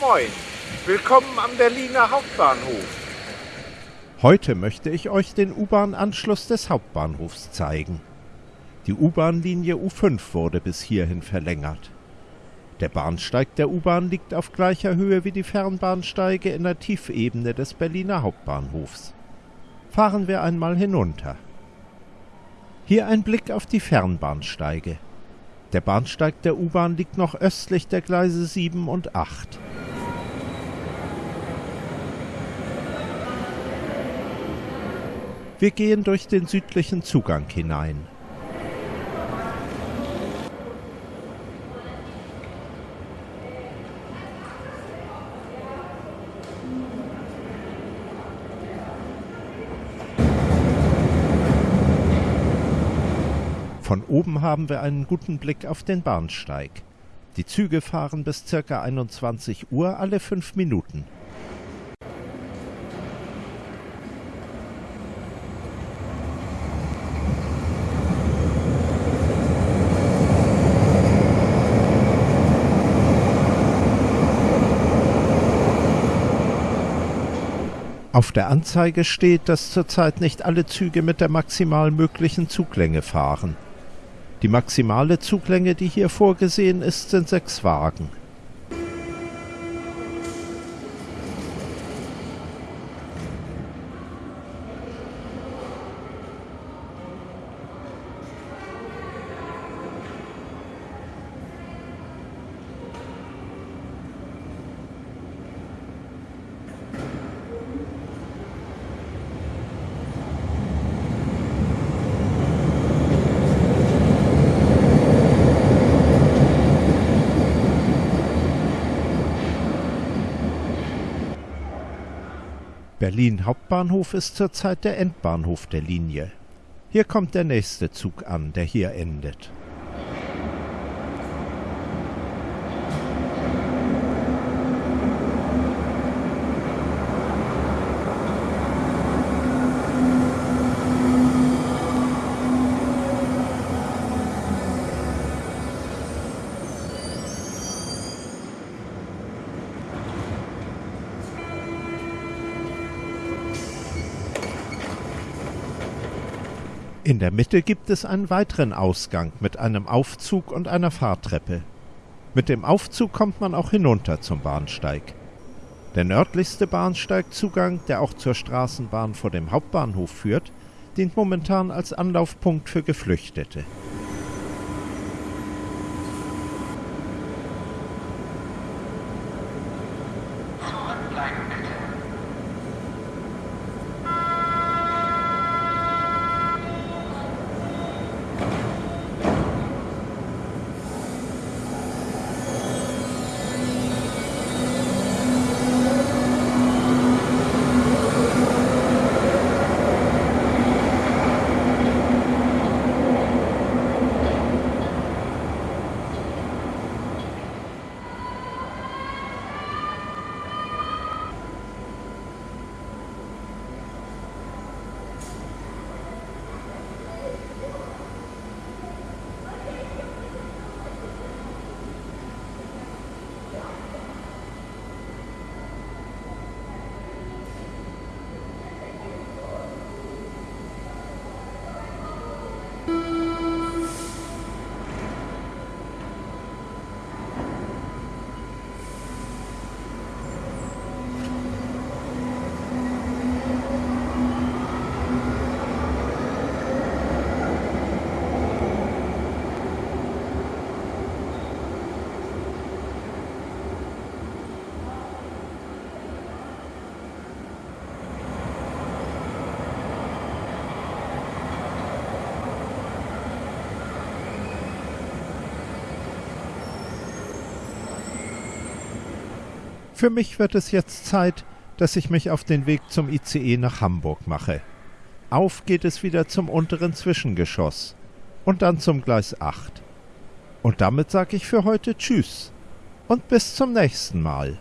Moin, willkommen am Berliner Hauptbahnhof. Heute möchte ich euch den U-Bahn-Anschluss des Hauptbahnhofs zeigen. Die U-Bahn-Linie U5 wurde bis hierhin verlängert. Der Bahnsteig der U-Bahn liegt auf gleicher Höhe wie die Fernbahnsteige in der Tiefebene des Berliner Hauptbahnhofs. Fahren wir einmal hinunter. Hier ein Blick auf die Fernbahnsteige. Der Bahnsteig der U-Bahn liegt noch östlich der Gleise 7 und 8. Wir gehen durch den südlichen Zugang hinein. Von oben haben wir einen guten Blick auf den Bahnsteig. Die Züge fahren bis ca. 21 Uhr alle fünf Minuten. Auf der Anzeige steht, dass zurzeit nicht alle Züge mit der maximal möglichen Zuglänge fahren. Die maximale Zuglänge, die hier vorgesehen ist, sind sechs Wagen. Berlin Hauptbahnhof ist zurzeit der Endbahnhof der Linie. Hier kommt der nächste Zug an, der hier endet. In der Mitte gibt es einen weiteren Ausgang mit einem Aufzug und einer Fahrtreppe. Mit dem Aufzug kommt man auch hinunter zum Bahnsteig. Der nördlichste Bahnsteigzugang, der auch zur Straßenbahn vor dem Hauptbahnhof führt, dient momentan als Anlaufpunkt für Geflüchtete. Für mich wird es jetzt Zeit, dass ich mich auf den Weg zum ICE nach Hamburg mache. Auf geht es wieder zum unteren Zwischengeschoss und dann zum Gleis 8. Und damit sage ich für heute Tschüss und bis zum nächsten Mal.